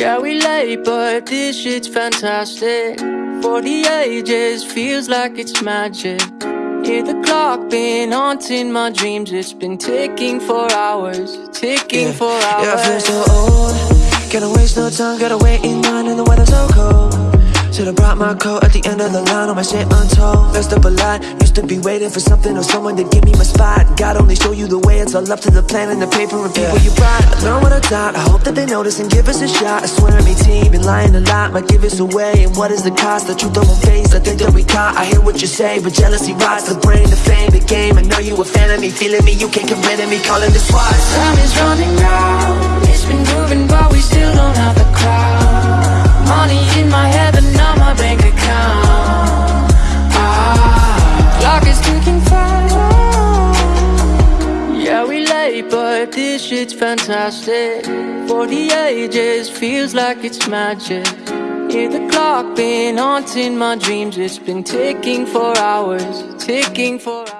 Yeah, we late, but this shit's fantastic. For the ages, feels like it's magic. Hear the clock been haunting my dreams. It's been ticking for hours, ticking yeah. for hours. Yeah, I feel so old. Gotta waste no time, gotta wait in line, and the weather's so cold. Should've brought my coat at the end of the line on my shit untold Messed up a lot, used to be waiting for something or someone to give me my spot God only show you the way, it's all up to the plan and the paper and people yeah. you brought I hope that they notice and give us a shot. I swear I mean team, been lying a lot, might give us away. And what is the cost, the truth I won't face, I think that we caught. I hear what you say, but jealousy rots. The brain, the fame, the game. I know you a fan of me, feeling me, you can't get rid of me, calling the SWAT Time is running out, this shit's fantastic. For the ages, feels like it's magic. Hear the clock been haunting my dreams. It's been ticking for hours, ticking for hours